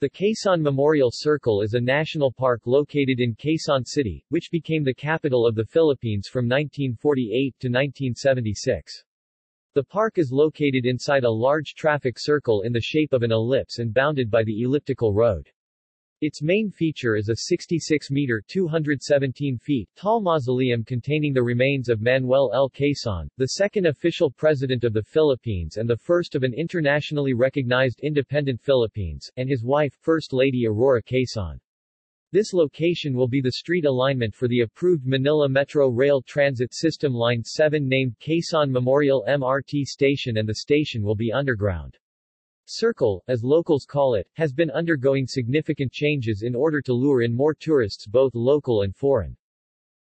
The Quezon Memorial Circle is a national park located in Quezon City, which became the capital of the Philippines from 1948 to 1976. The park is located inside a large traffic circle in the shape of an ellipse and bounded by the elliptical road. Its main feature is a 66-meter 217 feet tall mausoleum containing the remains of Manuel L. Quezon, the second official president of the Philippines and the first of an internationally recognized independent Philippines, and his wife, First Lady Aurora Quezon. This location will be the street alignment for the approved Manila Metro Rail Transit System Line 7 named Quezon Memorial MRT Station and the station will be underground. Circle, as locals call it, has been undergoing significant changes in order to lure in more tourists both local and foreign.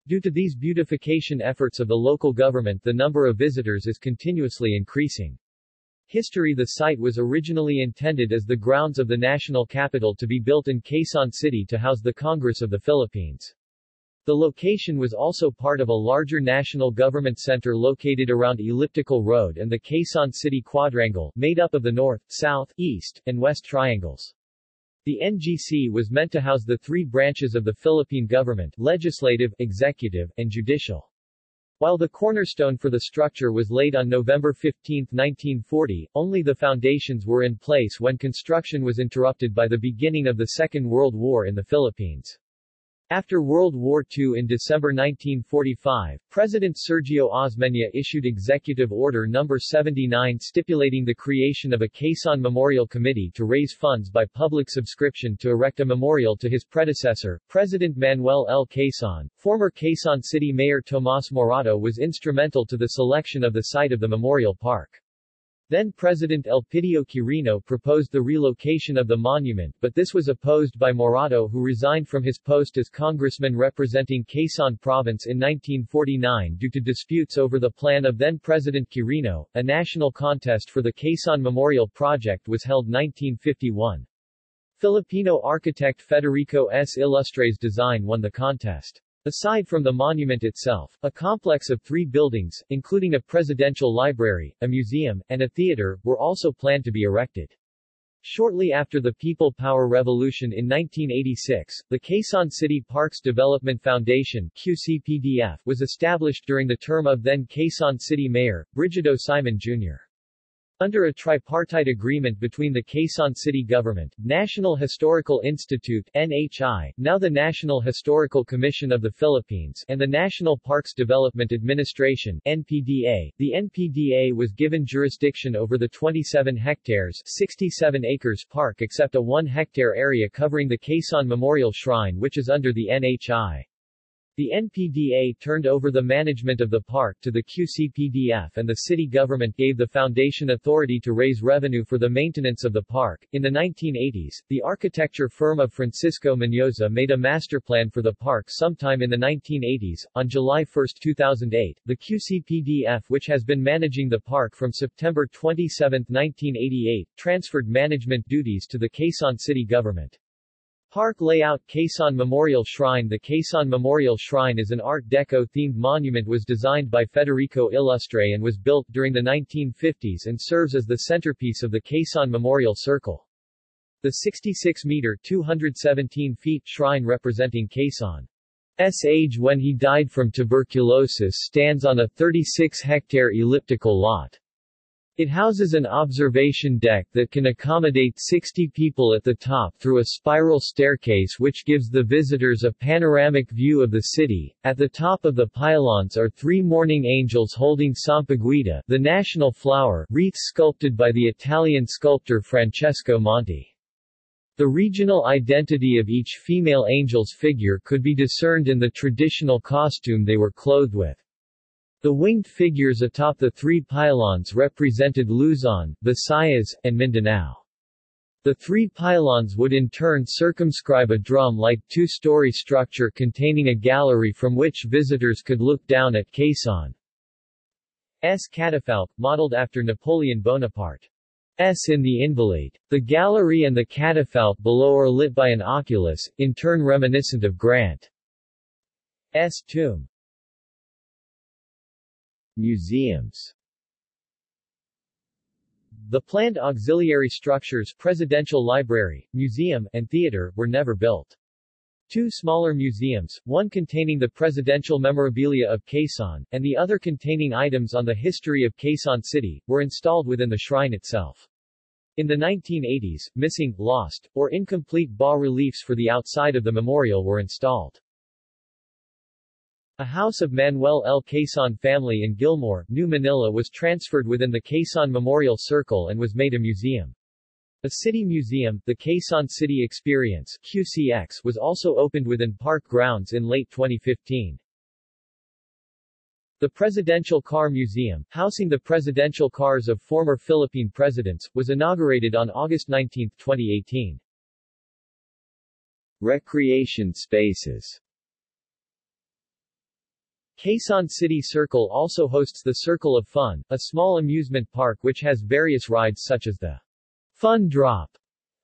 Due to these beautification efforts of the local government the number of visitors is continuously increasing. History The site was originally intended as the grounds of the national capital to be built in Quezon City to house the Congress of the Philippines. The location was also part of a larger national government center located around Elliptical Road and the Quezon City Quadrangle, made up of the north, south, east, and west triangles. The NGC was meant to house the three branches of the Philippine government, legislative, executive, and judicial. While the cornerstone for the structure was laid on November 15, 1940, only the foundations were in place when construction was interrupted by the beginning of the Second World War in the Philippines. After World War II in December 1945, President Sergio Osmeña issued Executive Order No. 79 stipulating the creation of a Quezon Memorial Committee to raise funds by public subscription to erect a memorial to his predecessor, President Manuel L. Quezon. Former Quezon City Mayor Tomas Morato was instrumental to the selection of the site of the memorial park. Then President Elpidio Quirino proposed the relocation of the monument but this was opposed by Morato who resigned from his post as congressman representing Quezon Province in 1949 due to disputes over the plan of then-President Quirino. A national contest for the Quezon Memorial Project was held 1951. Filipino architect Federico S. Illustres design won the contest. Aside from the monument itself, a complex of three buildings, including a presidential library, a museum, and a theater, were also planned to be erected. Shortly after the People Power Revolution in 1986, the Quezon City Parks Development Foundation QCPDF was established during the term of then Quezon City Mayor, Brigido Simon Jr. Under a tripartite agreement between the Quezon City Government, National Historical Institute NHI, now the National Historical Commission of the Philippines, and the National Parks Development Administration NPDA, the NPDA was given jurisdiction over the 27 hectares 67 acres park except a 1 hectare area covering the Quezon Memorial Shrine which is under the NHI. The NPDA turned over the management of the park to the QCPDF and the city government gave the foundation authority to raise revenue for the maintenance of the park. In the 1980s, the architecture firm of Francisco Mendoza made a master plan for the park sometime in the 1980s. On July 1, 2008, the QCPDF which has been managing the park from September 27, 1988, transferred management duties to the Quezon City government. Park layout Quezon Memorial Shrine The Quezon Memorial Shrine is an Art Deco-themed monument was designed by Federico Illustre and was built during the 1950s and serves as the centerpiece of the Quezon Memorial Circle. The 66-meter 217 feet shrine representing Quezon's age when he died from tuberculosis stands on a 36-hectare elliptical lot. It houses an observation deck that can accommodate 60 people at the top through a spiral staircase which gives the visitors a panoramic view of the city. At the top of the pylons are three mourning angels holding Sampaguita, the national flower, wreaths sculpted by the Italian sculptor Francesco Monti. The regional identity of each female angel's figure could be discerned in the traditional costume they were clothed with. The winged figures atop the three pylons represented Luzon, Visayas, and Mindanao. The three pylons would in turn circumscribe a drum-like two-story structure containing a gallery from which visitors could look down at Quezon's catafalque, modeled after Napoleon Bonaparte's in The Invalid. The gallery and the catafalque below are lit by an oculus, in turn reminiscent of Grant's tomb. Museums The planned auxiliary structures Presidential Library, Museum, and Theater were never built. Two smaller museums, one containing the presidential memorabilia of Quezon, and the other containing items on the history of Quezon City, were installed within the shrine itself. In the 1980s, missing, lost, or incomplete bas-reliefs for the outside of the memorial were installed. A house of Manuel L. Quezon family in Gilmore, New Manila was transferred within the Quezon Memorial Circle and was made a museum. A city museum, the Quezon City Experience QCX, was also opened within park grounds in late 2015. The Presidential Car Museum, housing the presidential cars of former Philippine presidents, was inaugurated on August 19, 2018. Recreation spaces Quezon City Circle also hosts the Circle of Fun, a small amusement park which has various rides such as the Fun Drop,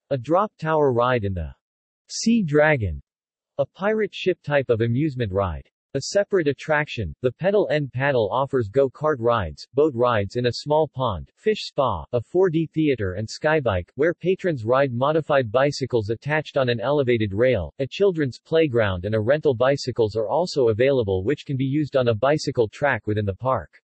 a drop tower ride and the Sea Dragon, a pirate ship type of amusement ride. A separate attraction, the Pedal and Paddle offers go-kart rides, boat rides in a small pond, fish spa, a 4D theater and skybike, where patrons ride modified bicycles attached on an elevated rail. A children's playground and a rental bicycles are also available which can be used on a bicycle track within the park.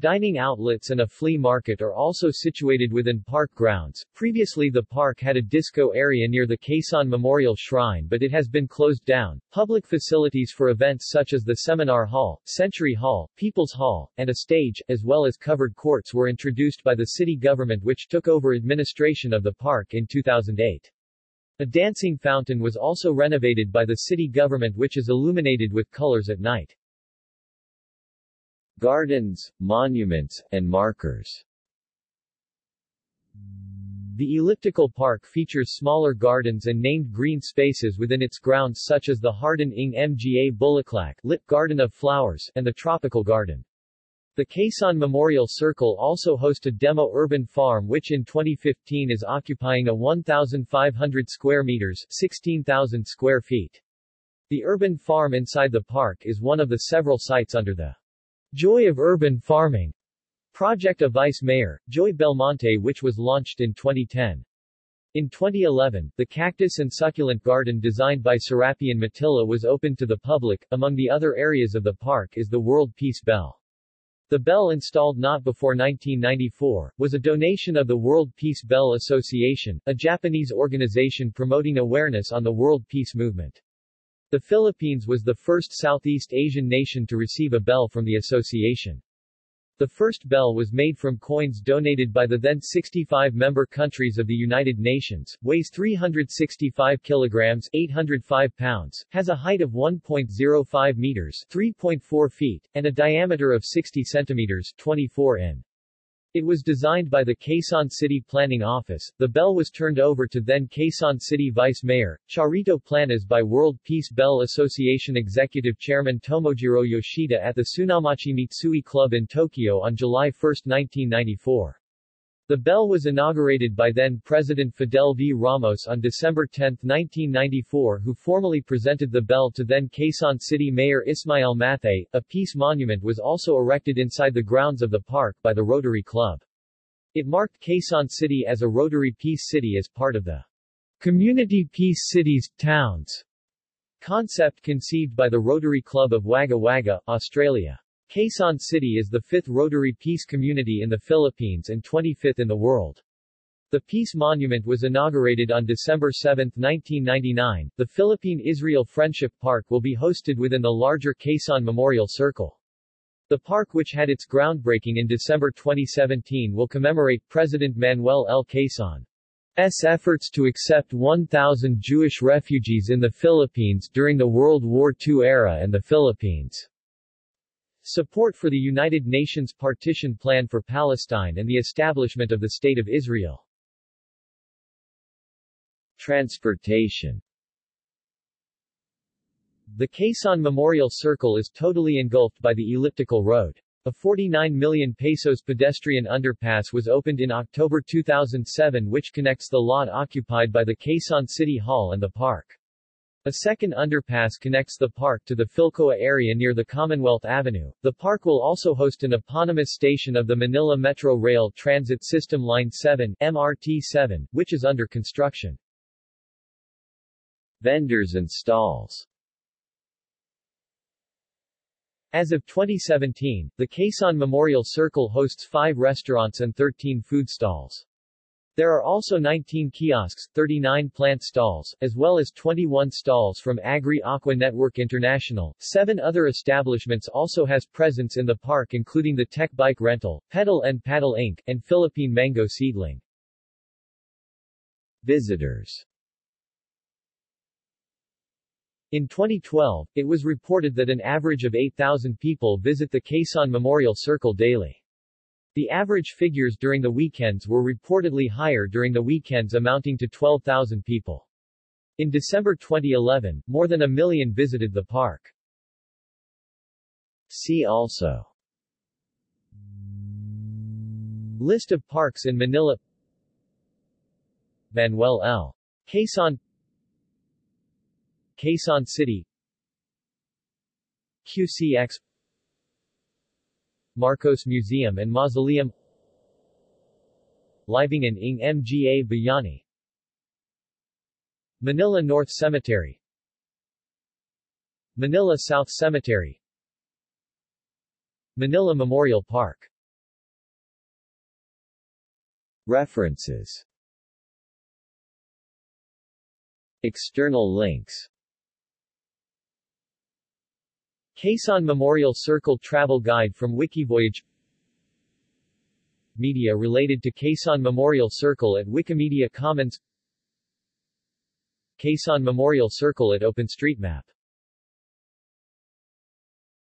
Dining outlets and a flea market are also situated within park grounds. Previously the park had a disco area near the Quezon Memorial Shrine but it has been closed down. Public facilities for events such as the Seminar Hall, Century Hall, People's Hall, and a stage, as well as covered courts were introduced by the city government which took over administration of the park in 2008. A dancing fountain was also renovated by the city government which is illuminated with colors at night. Gardens, monuments, and markers The elliptical park features smaller gardens and named green spaces within its grounds such as the Hardin ng Mga Bulaklak lit Garden of Flowers and the Tropical Garden. The Quezon Memorial Circle also hosts a demo urban farm which in 2015 is occupying a 1,500 square meters 16,000 square feet. The urban farm inside the park is one of the several sites under the Joy of Urban Farming project of Vice Mayor, Joy Belmonte which was launched in 2010. In 2011, the cactus and succulent garden designed by Serapian Matilla was opened to the public. Among the other areas of the park is the World Peace Bell. The bell installed not before 1994, was a donation of the World Peace Bell Association, a Japanese organization promoting awareness on the world peace movement. The Philippines was the first Southeast Asian nation to receive a bell from the association. The first bell was made from coins donated by the then 65 member countries of the United Nations, weighs 365 kilograms 805 pounds, has a height of 1.05 meters 3.4 feet, and a diameter of 60 centimeters 24 in. It was designed by the Quezon City Planning Office. The bell was turned over to then Quezon City Vice Mayor, Charito Planas by World Peace Bell Association Executive Chairman Tomojiro Yoshida at the Tsunamachi Mitsui Club in Tokyo on July 1, 1994. The bell was inaugurated by then-President Fidel V. Ramos on December 10, 1994 who formally presented the bell to then Quezon City Mayor Ismael Mathay. A peace monument was also erected inside the grounds of the park by the Rotary Club. It marked Quezon City as a Rotary Peace City as part of the Community Peace Cities, Towns concept conceived by the Rotary Club of Wagga Wagga, Australia. Quezon City is the fifth Rotary Peace Community in the Philippines and 25th in the world. The Peace Monument was inaugurated on December 7, 1999. The Philippine-Israel Friendship Park will be hosted within the larger Quezon Memorial Circle. The park which had its groundbreaking in December 2017 will commemorate President Manuel L. Quezon's efforts to accept 1,000 Jewish refugees in the Philippines during the World War II era and the Philippines' Support for the United Nations Partition Plan for Palestine and the establishment of the State of Israel. Transportation The Quezon Memorial Circle is totally engulfed by the elliptical road. A 49 million pesos pedestrian underpass was opened in October 2007 which connects the lot occupied by the Quezon City Hall and the park. A second underpass connects the park to the Filcoa area near the Commonwealth Avenue. The park will also host an eponymous station of the Manila Metro Rail Transit System Line 7 MRT-7, which is under construction. Vendors and stalls As of 2017, the Quezon Memorial Circle hosts five restaurants and 13 food stalls. There are also 19 kiosks, 39 plant stalls, as well as 21 stalls from Agri Aqua Network International. Seven other establishments also has presence in the park including the Tech Bike Rental, Pedal and Paddle Inc., and Philippine Mango Seedling. Visitors In 2012, it was reported that an average of 8,000 people visit the Quezon Memorial Circle daily. The average figures during the weekends were reportedly higher during the weekends amounting to 12,000 people. In December 2011, more than a million visited the park. See also List of parks in Manila Manuel L. Quezon Quezon City QCX Marcos Museum and Mausoleum. Libingan ng Mga Bayani. Manila North Cemetery. Manila South Cemetery. Manila Memorial Park. References. External links Quezon Memorial Circle Travel Guide from Wikivoyage Media related to Quezon Memorial Circle at Wikimedia Commons Quezon Memorial Circle at OpenStreetMap